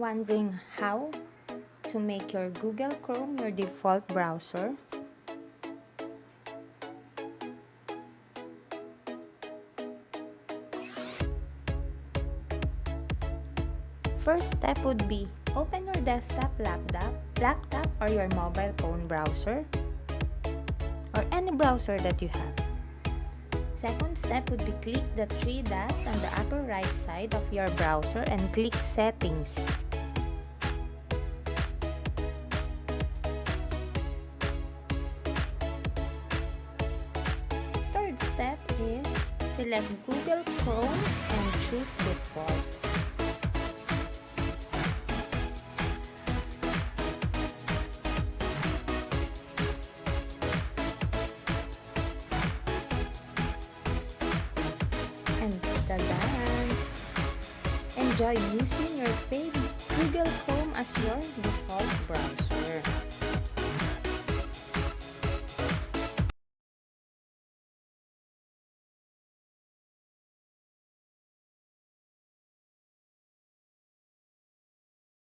wondering how to make your Google Chrome your default browser? First step would be open your desktop laptop, laptop or your mobile phone browser or any browser that you have. Second step would be click the three dots on the upper right side of your browser and click settings. Select Google Chrome and choose default. and tadan! Enjoy using your favorite Google Chrome as your default browser.